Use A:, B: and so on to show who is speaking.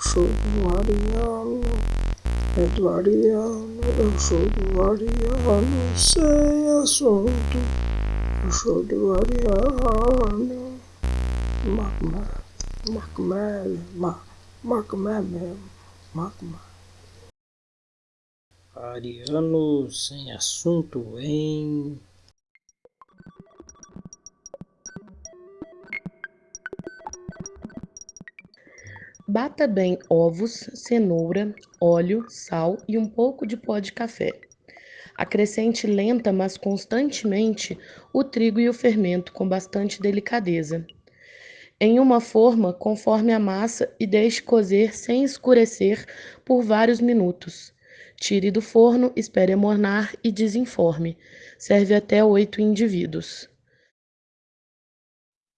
A: sou do Ariano, é do Ariano, eu sou do Ariano, sem assunto, eu sou do Ariano. Macmé, Macmé, Macmé mesmo, Macmé.
B: Ariano sem assunto, hein?
C: Bata bem ovos, cenoura, óleo, sal e um pouco de pó de café. Acrescente lenta, mas constantemente, o trigo e o fermento com bastante delicadeza. Em uma forma, conforme a massa e deixe cozer sem escurecer por vários minutos. Tire do forno, espere amornar e desenforme. Serve até oito indivíduos.